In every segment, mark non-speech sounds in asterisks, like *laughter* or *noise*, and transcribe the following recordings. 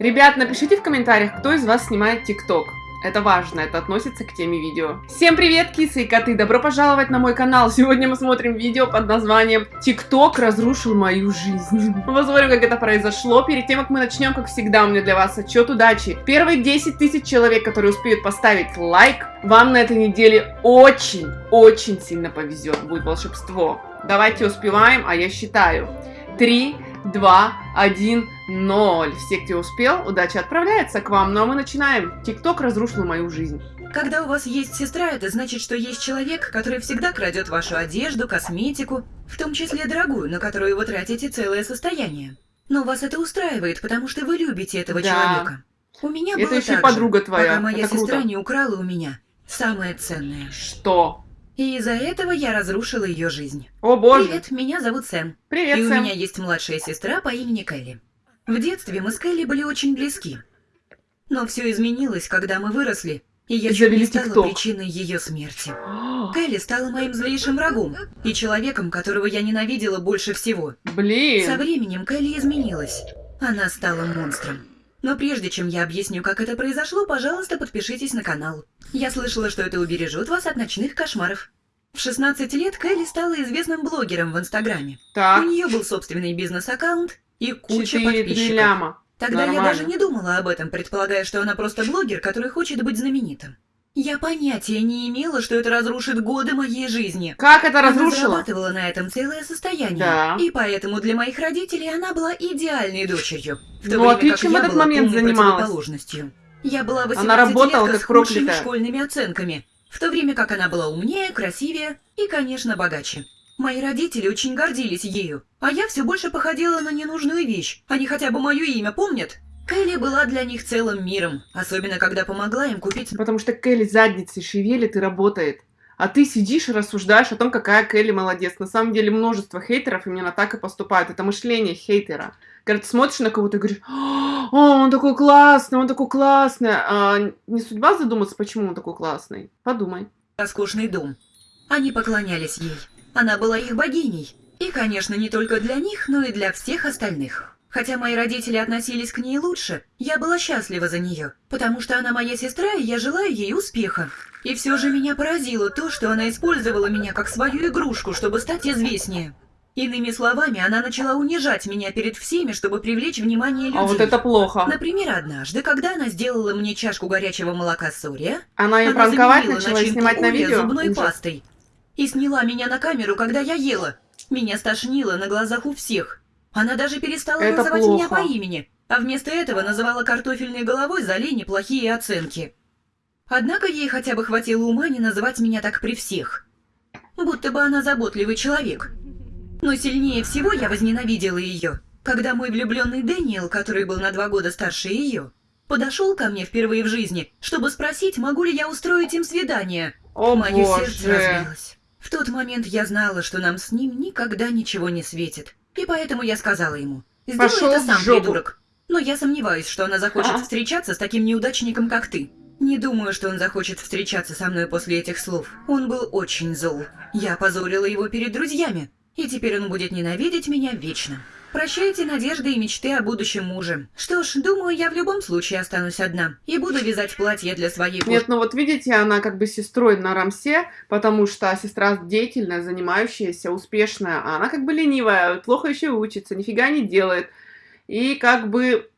Ребят, напишите в комментариях, кто из вас снимает ТикТок. Это важно, это относится к теме видео. Всем привет, кисы и коты! Добро пожаловать на мой канал! Сегодня мы смотрим видео под названием «ТикТок разрушил мою жизнь». *laughs* Посмотрим, как это произошло. Перед тем, как мы начнем, как всегда, у меня для вас отчет удачи. Первые 10 тысяч человек, которые успеют поставить лайк, вам на этой неделе очень-очень сильно повезет. Будет волшебство. Давайте успеваем, а я считаю. 3, 2, 1, 0. Все, кто успел, удача отправляется к вам. Ну а мы начинаем. ТикТок разрушил мою жизнь. Когда у вас есть сестра, это значит, что есть человек, который всегда крадет вашу одежду, косметику, в том числе дорогую, на которую вы тратите целое состояние. Но вас это устраивает, потому что вы любите этого Да. человека. У меня Это было еще так подруга же, твоя. пока моя Это сестра круто. не украла у меня самое ценное. Что? И из-за этого я разрушила ее жизнь. О боже. Привет, меня зовут Сэм. Привет, и у Сэм. меня есть младшая сестра по имени Кэлли. В детстве мы с Кэлли были очень близки. Но все изменилось, когда мы выросли, и я чуть не стала ТикТок. причиной ее смерти. *gasps* Кэлли стала моим злейшим врагом и человеком, которого я ненавидела больше всего. Со Блин. временем Кэлли изменилась. Она стала монстром. Но прежде чем я объясню, как это произошло, пожалуйста, подпишитесь на канал. Я слышала, что это убережет вас от ночных кошмаров. В 16 лет Кэлли стала известным блогером в Инстаграме. У Так. нее был собственный бизнес-аккаунт и куча подписчиков. ляма. Тогда я Нормально. даже не думала об этом, предполагая, что она просто блогер, который хочет быть знаменитым. Я понятия не имела, что это разрушит годы моей жизни. Как это Она разрушило? зарабатывала на этом целое состояние. Да. И поэтому для моих родителей она была идеальной дочерью. В то Ну, а время ты как чем я этот была момент занималась? Я была 18 Она работала лет как с проклятая. школьными оценками, в то время как она была умнее, красивее и, конечно, богаче. Мои родители очень гордились ею, а я все больше походила на ненужную вещь. Они хотя бы мое имя помнят? Кэлли была для них целым миром, особенно когда помогла им купить Потому что Келли задницей шевелит и работает. А ты сидишь и рассуждаешь о том, какая Келли молодец. На самом деле множество хейтеров именно так и поступают. Это мышление хейтера. Когда ты смотришь на кого-то и говоришь, о, он такой классный, он такой классный. А не судьба задуматься, почему он такой классный? Подумай. роскошный дом. Они поклонялись ей. Она была их богиней. И, конечно, не только для них, но и для всех остальных. Хотя мои родители относились к ней лучше, я была счастлива за нее, потому что она моя сестра, и я желаю ей успеха. И все же меня поразило то, что она использовала меня как свою игрушку, чтобы стать известнее. Иными словами, она начала унижать меня перед всеми, чтобы привлечь внимание людей. А вот это плохо. Например, однажды, когда она сделала мне чашку горячего молока с Орео, Она ее она пранковать начала и снимать на видео? зубной Ужас. пастой. И сняла меня на камеру, когда я ела. Меня стошнило на глазах у всех. Она даже перестала Это называть плохо. меня по имени, а вместо этого называла картофельной головой за лень плохие оценки. Однако ей хотя бы хватило ума не называть меня так при всех. Будто бы она заботливый человек. Но сильнее всего я возненавидела ее, когда мой влюбленный Дэниел, который был на два года старше ее, подошел ко мне впервые в жизни, чтобы спросить, могу ли я устроить им свидание. О Мое сердце боже. разбилось. В тот момент я знала, что нам с ним никогда ничего не светит. И поэтому я сказала ему, сделай Пошёл это сам, придурок. Но я сомневаюсь, что она захочет А. встречаться с таким неудачником, как ты. Не думаю, что он захочет встречаться со мной после этих слов. Он был очень зол. Я опозорила его перед друзьями. И теперь он будет ненавидеть меня вечно. Прощайте надежды и мечты о будущем муже. Что ж, думаю, я в любом случае останусь одна. И буду вязать платье для своей Нет, ну вот видите, она как бы сестрой на Рамсе, потому что сестра деятельная, занимающаяся, успешная, а она как бы ленивая, плохо еще учится, нифига не делает. И как бы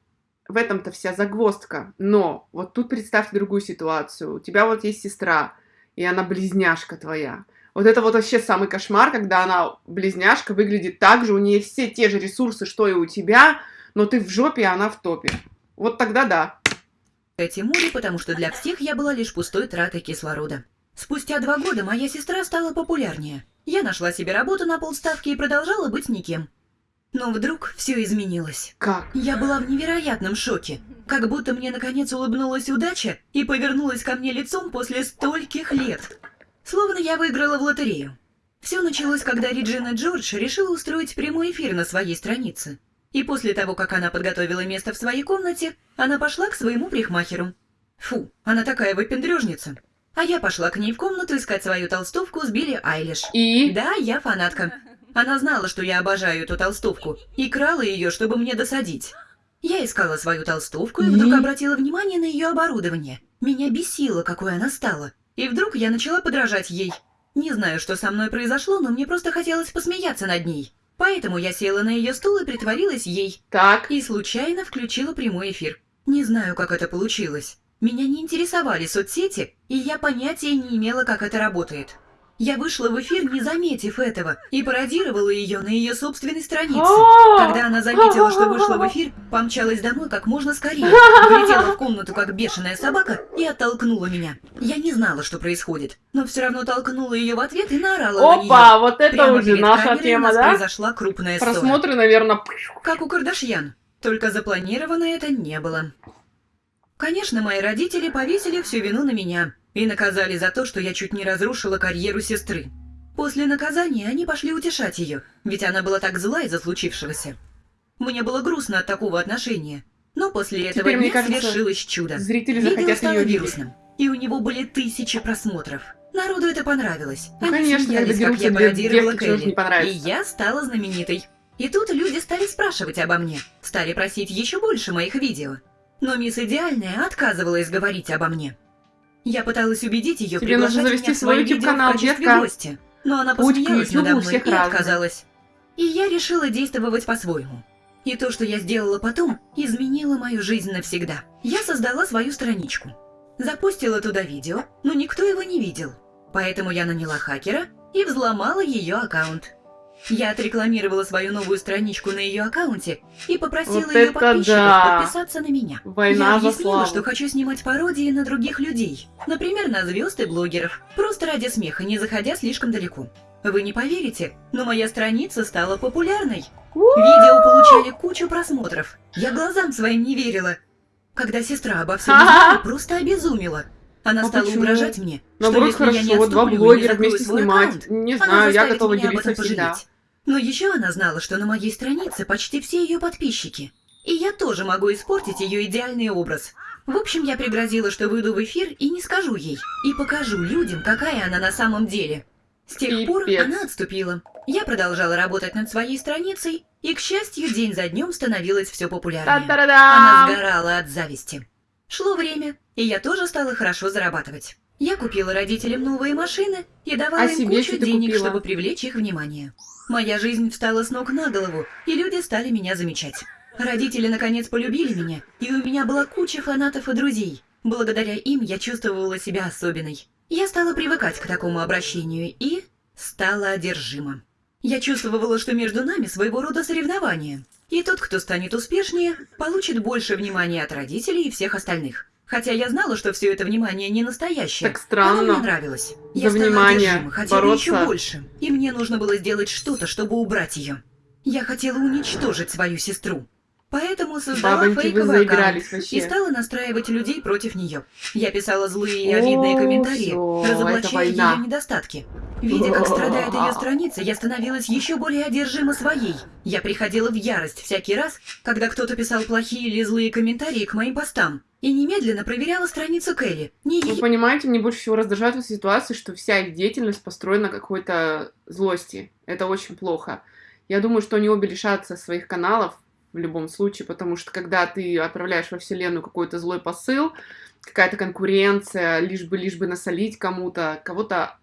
в этом-то вся загвоздка. Но вот тут представьте другую ситуацию. У тебя вот есть сестра, и она близняшка твоя. Вот это вот вообще самый кошмар, когда она близняшка выглядит так же, у нее все те же ресурсы, что и у тебя, но ты в жопе, а она в топе. Вот тогда да. Тимуре, потому что для всех я была лишь пустой тратой кислорода. Спустя два года моя сестра стала популярнее. Я нашла себе работу на полставки и продолжала быть никем. Но вдруг все изменилось. Как? Я была в невероятном шоке. Как будто мне наконец улыбнулась удача и повернулась ко мне лицом после стольких лет. Словно я выиграла в лотерею. Все началось, когда Реджина Джордж решила устроить прямой эфир на своей странице. И после того, как она подготовила место в своей комнате, она пошла к своему парикмахеру. Фу, она такая выпендрежница. А я пошла к ней в комнату искать свою толстовку с Билли Айлиш. И? Да, я фанатка. Она знала, что я обожаю эту толстовку, и крала ее, чтобы мне досадить. Я искала свою толстовку и вдруг обратила внимание на ее оборудование. Меня бесило, какой она стала. И вдруг я начала подражать ей. Не знаю, что со мной произошло, но мне просто хотелось посмеяться над ней. Поэтому я села на ее стул и притворилась ей. Так. И случайно включила прямой эфир. Не знаю, как это получилось. Меня не интересовали соцсети, и я понятия не имела, как это работает. Я вышла в эфир, не заметив этого, и пародировала ее на ее собственной странице. А! Когда она заметила, что вышла в эфир, помчалась домой как можно скорее, влетела в комнату как бешеная собака и оттолкнула меня. Я не знала, что происходит, но все равно толкнула ее в ответ и наорала на нее. Опа, вот это Прямо уже наша тема, да? произошла крупная ссора. Просмотры, наверное, Как у Кардашьян. Только запланировано это не было. Конечно, мои родители повесили всю вину на меня и наказали за то, что я чуть не разрушила карьеру сестры. После наказания они пошли утешать ее, ведь она была так зла из-за случившегося. Мне было грустно от такого отношения. Но после этого Теперь, дня кажется, свершилось чудо. зрители Видео стало вирусным, и у него были тысячи просмотров. Народу это понравилось. Ну, Они конечно, смеялись, как я пародировала Келли. И я стала знаменитой. И тут люди стали спрашивать обо мне, стали просить еще больше моих видео. Но мисс Идеальная отказывалась говорить обо мне. Я пыталась убедить ее Тебе нужно завести свой свои YouTube видео канал, в качестве детка. гостя. Но она посмеялась YouTube надо мной всех и отказалась. И я решила действовать по-своему. И то, что я сделала потом, изменило мою жизнь навсегда. Я создала свою страничку. Запустила туда видео, но никто его не видел. Поэтому я наняла хакера и взломала ее аккаунт. Я отрекламировала свою новую страничку на ее аккаунте и попросила Вот ее подписчиков да! подписаться на меня. Война я объяснила, что хочу снимать пародии на других людей, например, на звезд и блогеров, просто ради смеха, не заходя слишком далеко. Вы не поверите, но моя страница стала популярной. Видео получали кучу просмотров. Я глазам своим не верила. Когда сестра обо всем узнала, *laughs* просто обезумела. Она А стала почему? угрожать мне, Наоборот, что если я не хорошо, два не блогера закрою вместе снимать. аккаунт, Не знаю, я готова делиться всегда. пожалеть. Но еще она знала, что на моей странице почти все ее подписчики. И я тоже могу испортить ее идеальный образ. В общем, я пригрозила, что выйду в эфир и не скажу ей. И покажу людям, какая она на самом деле. С тех пор Пипец. она отступила. Я продолжала работать над своей страницей, и, к счастью, день за днем становилось все популярнее. Она сгорала от зависти. Шло время, и я тоже стала хорошо зарабатывать. Я купила родителям новые машины и давала А им кучу денег, купила? чтобы привлечь их внимание. Моя жизнь встала с ног на голову, и люди стали меня замечать. Родители наконец полюбили меня, и у меня была куча фанатов и друзей. Благодаря им я чувствовала себя особенной. Я стала привыкать к такому обращению и стала одержима. Я чувствовала, что между нами своего рода соревнование. И тот, кто станет успешнее, получит больше внимания от родителей и всех остальных. Хотя я знала, что все это внимание не настоящее. Так странно. Оно мне нравилось. За Я стала внимание одержима, хотела бороться. еще больше. И мне нужно было сделать что-то, чтобы убрать ее. Я хотела уничтожить свою сестру. Поэтому создала Бабоньки, вы фейковый аккаунт вообще. и стала настраивать людей против нее. Я писала злые и обидные комментарии, это разоблачая ее недостатки. Видя, как страдает ее *laughs* страница, я становилась еще более одержима своей. Я приходила в ярость всякий раз, когда кто-то писал плохие или злые комментарии к моим постам. И немедленно проверяла страницу Келли. Не Вы понимаете, мне больше всего раздражает в этой ситуации, что вся их деятельность построена на какой-то злости. Это очень плохо. Я думаю, что они обе лишатся своих каналов в любом случае, потому что когда ты отправляешь во вселенную какой-то злой посыл, какая-то конкуренция, лишь бы, лишь бы насолить кому-то, кого-то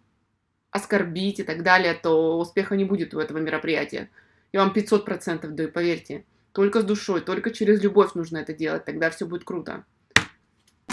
оскорбить и так далее, то успеха не будет у этого мероприятия. Я вам 500% даю, поверьте. Только с душой, только через любовь нужно это делать, тогда все будет круто.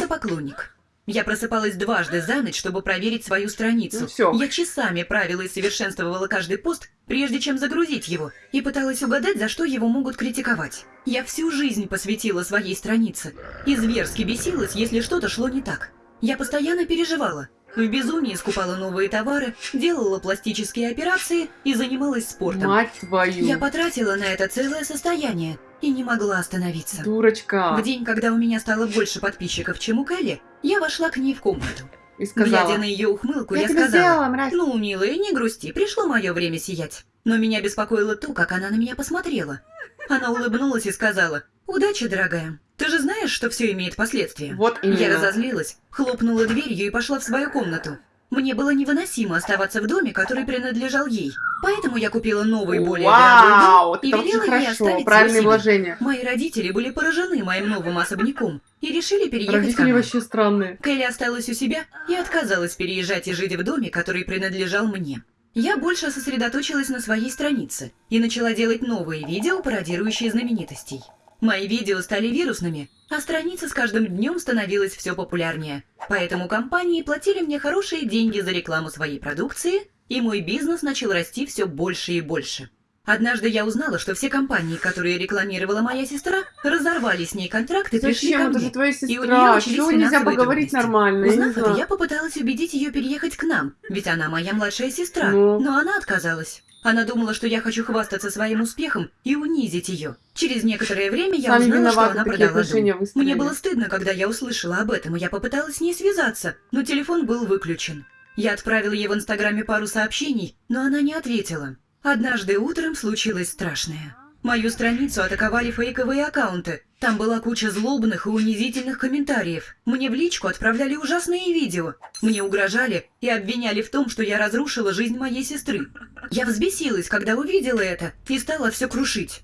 поклонник. Я просыпалась дважды за ночь, чтобы проверить свою страницу. Ну всё. Я часами правила и совершенствовала каждый пост, прежде чем загрузить его, и пыталась угадать, за что его могут критиковать. Я всю жизнь посвятила своей странице, и зверски бесилась, если что-то шло не так. Я постоянно переживала. В безумии скупала новые товары, делала пластические операции и занималась спортом. Мать твою! Я потратила на это целое состояние и не могла остановиться. Дурочка! В день, когда у меня стало больше подписчиков, чем у Келли, я вошла к ней в комнату. И сказала, Глядя на ее ухмылку, я, я сказала, сделала, мразь. «Ну, милая, не грусти, пришло мое время сиять». Но меня беспокоило то, как она на меня посмотрела. Она улыбнулась и сказала, «Удачи, дорогая. Ты же знаешь, что все имеет последствия». Вот именно. Я разозлилась, хлопнула дверью и пошла в свою комнату. Мне было невыносимо оставаться в доме, который принадлежал ей. Поэтому я купила новый, более Вау, дорогой дом и велела ей оставить себе. вложения. Мои родители были поражены моим новым особняком и решили переехать ко Родители мне. вообще странные. Келли осталась у себя и отказалась переезжать и жить в доме, который принадлежал мне. Я больше сосредоточилась на своей странице и начала делать новые видео, пародирующие знаменитостей. Мои видео стали вирусными, а страница с каждым днем становилась все популярнее. Поэтому компании платили мне хорошие деньги за рекламу своей продукции, и мой бизнес начал расти все больше и больше. Однажды я узнала, что все компании, которые рекламировала моя сестра, разорвали с ней контракт и пришли ко Зачем? Это мне. же твоя И у сестра. нее начались Чего нельзя поговорить трудности. нормально? Я Узнав это, я попыталась убедить ее переехать к нам, ведь она моя младшая сестра, Ну. но она отказалась. Она думала, что я хочу хвастаться своим успехом и унизить ее. Через некоторое время я Сами узнала, что она продала дом. Мне было стыдно, когда я услышала об этом, и я попыталась с ней связаться, но телефон был выключен. Я отправила ей в Инстаграме пару сообщений, но она не ответила. Однажды утром случилось страшное. Мою страницу атаковали фейковые аккаунты. Там была куча злобных и унизительных комментариев. Мне в личку отправляли ужасные видео. Мне угрожали и обвиняли в том, что я разрушила жизнь моей сестры. Я взбесилась, когда увидела это, и стала все крушить.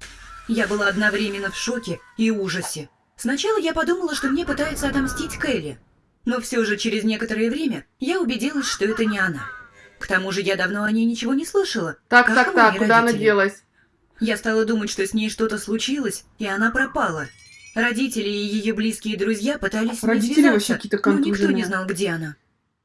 Я была одновременно в шоке и ужасе. Сначала я подумала, что мне пытается отомстить Келли. Но все же через некоторое время я убедилась, что это не она. К тому же я давно о ней ничего не слышала. Так, так, так, куда она делась? Я стала думать, что с ней что-то случилось, и она пропала. Родители и ее близкие друзья пытались с Родители вообще какие-то но никто не знал, где она.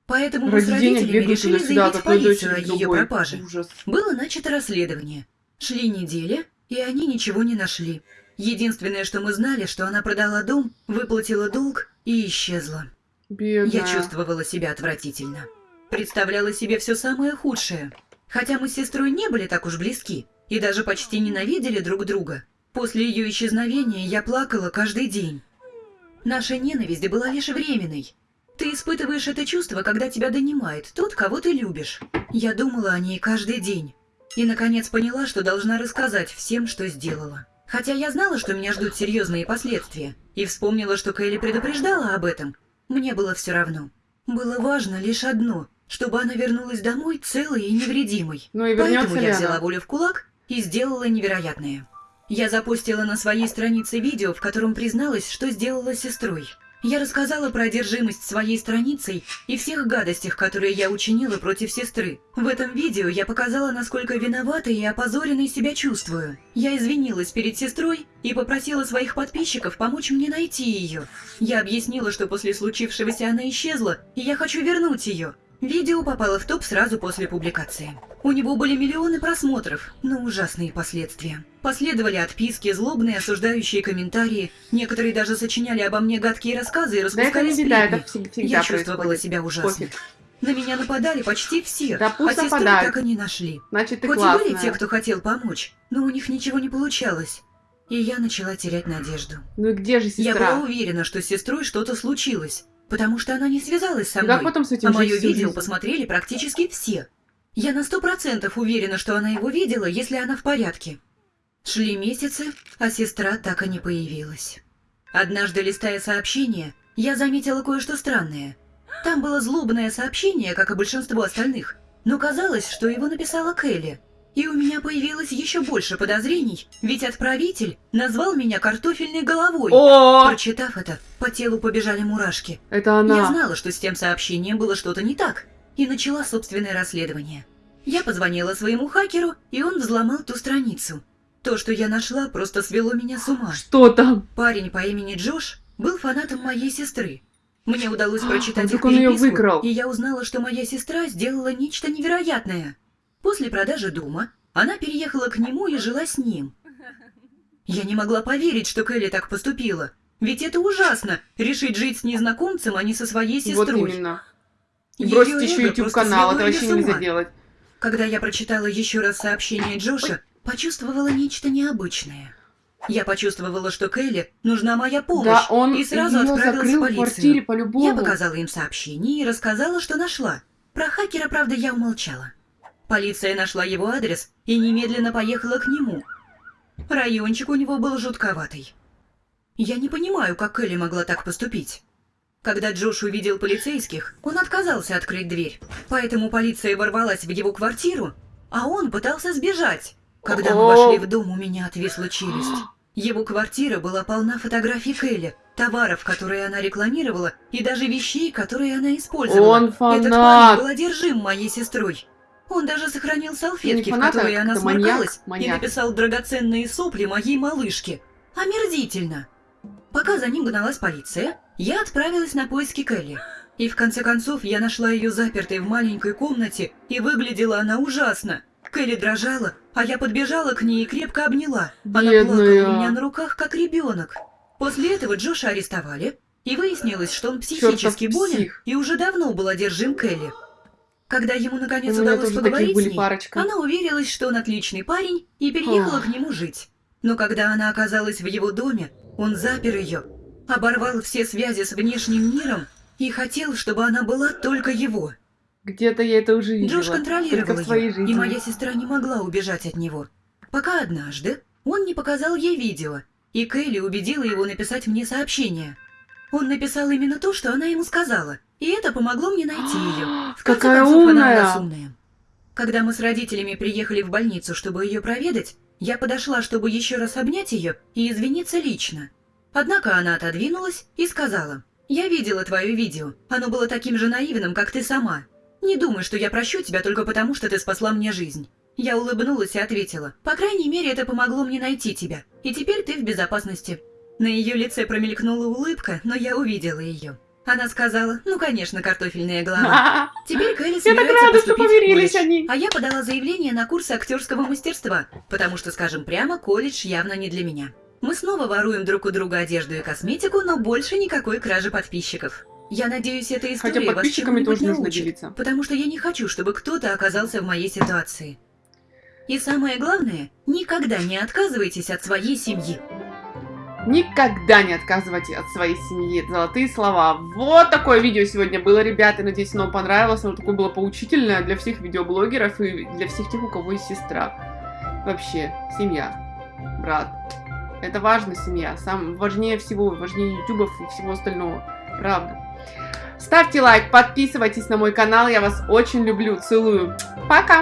Поэтому мы Ради с денег родителями решили заявить в одной полицию о ее другой. пропаже. Ужас. Было начато расследование. Шли недели, и они ничего не нашли. Единственное, что мы знали, что она продала дом, выплатила долг и исчезла. Бедная. Я чувствовала себя отвратительно. Представляла себе все самое худшее. Хотя мы с сестрой не были так уж близки и даже почти ненавидели друг друга. После ее исчезновения я плакала каждый день. Наша ненависть была лишь временной. Ты испытываешь это чувство, когда тебя донимает тот, кого ты любишь. Я думала о ней каждый день. И, наконец, поняла, что должна рассказать всем, что сделала. Хотя я знала, что меня ждут серьезные последствия, и вспомнила, что Кэлли предупреждала об этом, мне было все равно. Было важно лишь одно, чтобы она вернулась домой целой и невредимой. Ну и Поэтому я она? взяла волю в кулак и сделала невероятное. Я запустила на своей странице видео, в котором призналась, что сделала сестрой. Я рассказала про одержимость своей страницей и всех гадостях, которые я учинила против сестры. В этом видео я показала, насколько виноватой и опозоренной себя чувствую. Я извинилась перед сестрой и попросила своих подписчиков помочь мне найти ее. Я объяснила, что после случившегося она исчезла, и я хочу вернуть ее. Видео попало в топ сразу после публикации. У него были миллионы просмотров, но ужасные последствия. Последовали отписки, злобные осуждающие комментарии. Некоторые даже сочиняли обо мне гадкие рассказы и Да распускали беда, сплетни. всег- всегда Я чувствовала себя ужасно. Пофиг. На меня нападали почти все, Да пусть а сестру нападают. так и не нашли. Значит, ты Хоть и классная. были те, кто хотел помочь, но у них ничего не получалось. И я начала терять надежду. Ну и где же Я сестра? была уверена, что с сестрой что-то случилось, потому что она не связалась со мной. как потом с этим А мое видео жизнь? посмотрели практически все. Я на сто процентов уверена, что она его видела, если она в порядке. Шли месяцы, а сестра так и не появилась. Однажды, листая сообщения, я заметила кое-что странное. Там было злобное сообщение, как и большинство остальных, но казалось, что его написала Келли. И у меня появилось еще больше подозрений, ведь отправитель назвал меня картофельной головой. О, Прочитав это, по телу побежали мурашки. это она. Я знала, что с тем сообщением было что-то не так, и начала собственное расследование. Я позвонила своему хакеру, и он взломал ту страницу. То, что я нашла, просто свело меня с ума. Что там? Парень по имени Джош был фанатом моей сестры. Мне удалось А, прочитать вдруг их переписку, и я узнала, что моя сестра сделала нечто невероятное. После продажи дома она переехала к нему и жила с ним. Я не могла поверить, что Келли так поступила. Ведь это ужасно — решить жить с незнакомцем, а не со своей Вот сестрой. именно. И Её бросить еще YouTube просто канал, свело это вообще нельзя делать. Когда я прочитала еще раз сообщение Джоша, почувствовала нечто необычное. Я почувствовала, что Келли нужна моя помощь, Да, он и сразу отправилась в в полицию. по-любому. Я показала им сообщение и рассказала, что нашла. Про хакера, правда, я умолчала. Полиция нашла его адрес и немедленно поехала к нему. Райончик у него был жутковатый. Я не понимаю, как Келли могла так поступить. Когда Джош увидел полицейских, он отказался открыть дверь. Поэтому полиция ворвалась в его квартиру, а он пытался сбежать. Когда мы вошли в дом, у меня отвисла челюсть. Его квартира была полна фотографий Келли, товаров, которые она рекламировала, и даже вещей, которые она использовала. Он Этот парень фанат. был одержим моей сестрой. Он даже сохранил салфетки, Не в которые она как-то маньяк, сморкалась, и маньяк. написал драгоценные сопли моей малышке. Омерзительно. Пока за ним гналась полиция, я отправилась на поиски Келли. И в конце концов я нашла ее запертой в маленькой комнате, и выглядела она ужасно. Келли дрожала, а я подбежала к ней и крепко обняла. Она Бедная. плакала у меня на руках, как ребенок. После этого Джоша арестовали, и выяснилось, что он психически Чёртов болен псих. и уже давно был одержим Келли. Когда ему наконец У удалось поговорить с ней, парочка. она уверилась, что он отличный парень, и переехала Ох. к нему жить. Но когда она оказалась в его доме, он запер ее, оборвал все связи с внешним миром и хотел, чтобы она была только его. Где-то я это уже видела. Джош контролировал ее, жизни. и моя сестра не могла убежать от него. Пока однажды он не показал ей видео, и Келли убедила его написать мне сообщение. Он написал именно то, что она ему сказала, и это помогло мне найти ее. *gasps* В конце Какая концов, она умная. у нас умная. Когда мы с родителями приехали в больницу, чтобы ее проведать, я подошла, чтобы еще раз обнять ее и извиниться лично. Однако она отодвинулась и сказала, «Я видела твое видео. Оно было таким же наивным, как ты сама. Не думай, что я прощу тебя только потому, что ты спасла мне жизнь». Я улыбнулась и ответила, «По крайней мере, это помогло мне найти тебя, и теперь ты в безопасности». На ее лице промелькнула улыбка, но я увидела ее. Она сказала, «Ну, конечно, картофельная *laughs* голова». Теперь Кэлли Я так рада, что помирились они. А я подала заявление на курсы актерского мастерства, потому что, скажем прямо, колледж явно не для меня. Мы снова воруем друг у друга одежду и косметику, но больше никакой кражи подписчиков. Я надеюсь, эта история Хотя вас подписчиками чему-нибудь тоже нужно научит, делиться. потому что я не хочу, чтобы кто-то оказался в моей ситуации. И самое главное, никогда не отказывайтесь от своей семьи. Никогда не отказывайте от своей семьи. Золотые слова. Вот такое видео сегодня было, ребята. Надеюсь, оно понравилось. Оно такое было поучительное для всех видеоблогеров и для всех тех, у кого есть сестра. Вообще, семья, брат. Это важно, семья. Сам важнее всего, важнее ютубов и всего остального. Правда. Ставьте лайк, подписывайтесь на мой канал. Я вас очень люблю. Целую. Пока!